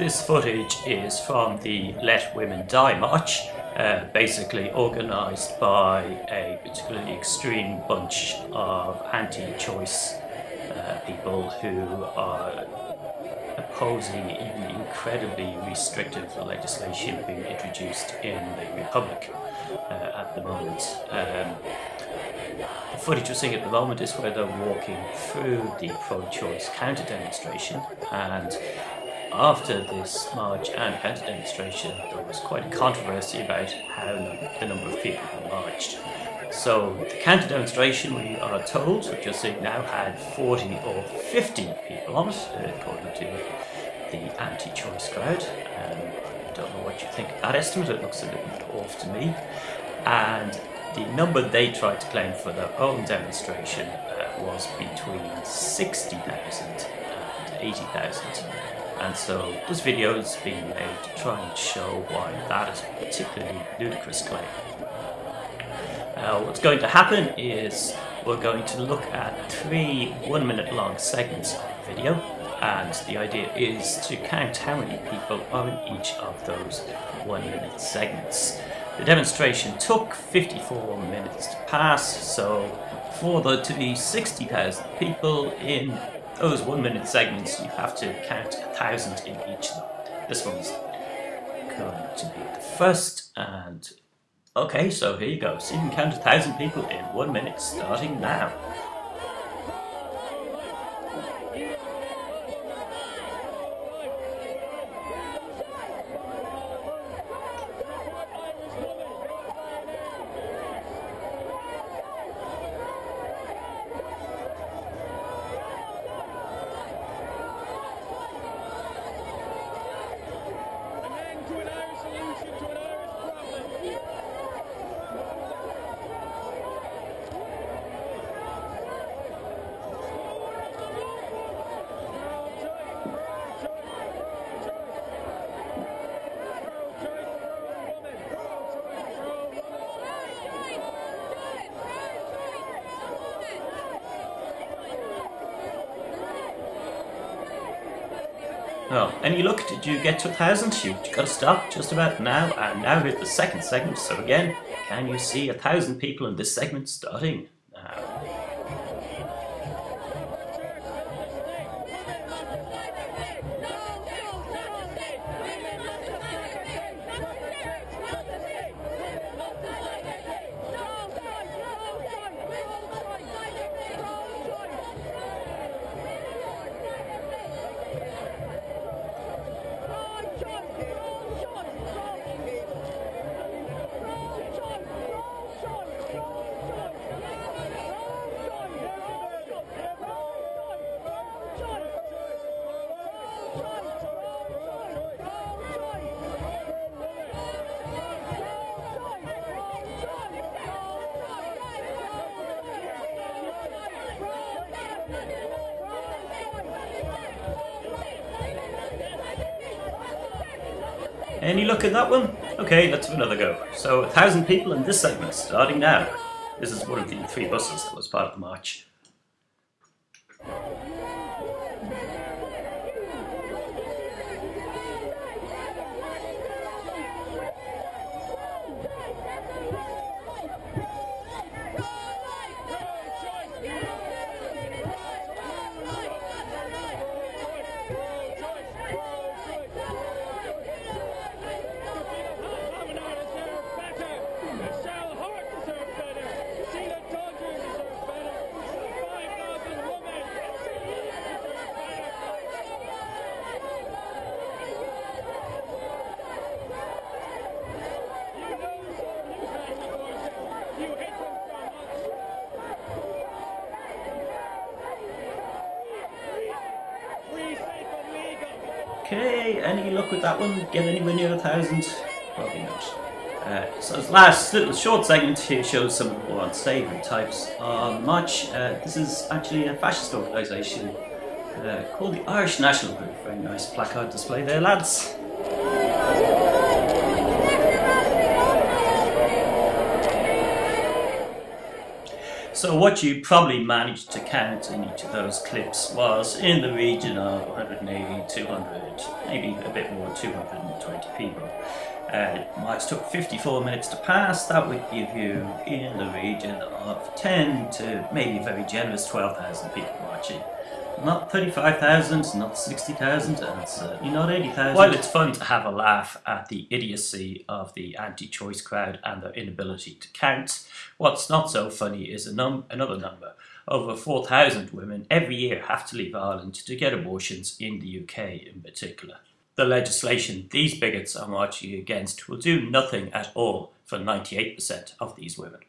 This footage is from the Let Women Die March, uh, basically organised by a particularly extreme bunch of anti-choice uh, people who are opposing even incredibly restrictive legislation being introduced in the Republic uh, at the moment. Um, the footage we're seeing at the moment is where they're walking through the pro-choice counter demonstration and after this march and counter demonstration, there was quite a controversy about how the number of people who marched. So the counter demonstration, we are told, which you're seeing now, had 40 or 50 people on it, according to the anti-choice crowd. Um, I don't know what you think of that estimate, it looks a little bit off to me. And the number they tried to claim for their own demonstration uh, was between 60,000 and 80,000. And so this video is being made to try and show why that is a particularly ludicrous claim. Now what's going to happen is we're going to look at three one minute long segments of video and the idea is to count how many people are in each of those one minute segments. The demonstration took 54 minutes to pass so for there to be 60,000 people in those one minute segments, you have to count a thousand in each of them. This one's going to be the first, and okay, so here you go. So you can count a thousand people in one minute, starting now. Oh, any luck? Did you get to a thousand? You got to stop just about now, and now here's the second segment. So again, can you see a thousand people in this segment starting Any luck at that one? Okay, let's have another go. So, a thousand people in this segment, starting now. This is one of the three buses that was part of the march. Okay, any luck with that one? Get anywhere near a thousand? Probably not. Uh, so this last little short segment here shows some of more unsavoury types of march. Uh, this is actually a fascist organisation uh, called the Irish National Group. Very nice placard display there, lads. So what you probably managed to count in each of those clips was in the region of 180, 200, maybe a bit more, 220 people. Uh, it took 54 minutes to pass, that would give you in the region of 10 to maybe very generous 12,000 people watching. Not 35,000, not 60,000, and certainly uh, not 80,000. While it's fun to have a laugh at the idiocy of the anti-choice crowd and their inability to count, what's not so funny is a num another number. Over 4,000 women every year have to leave Ireland to get abortions in the UK in particular. The legislation these bigots are marching against will do nothing at all for 98% of these women.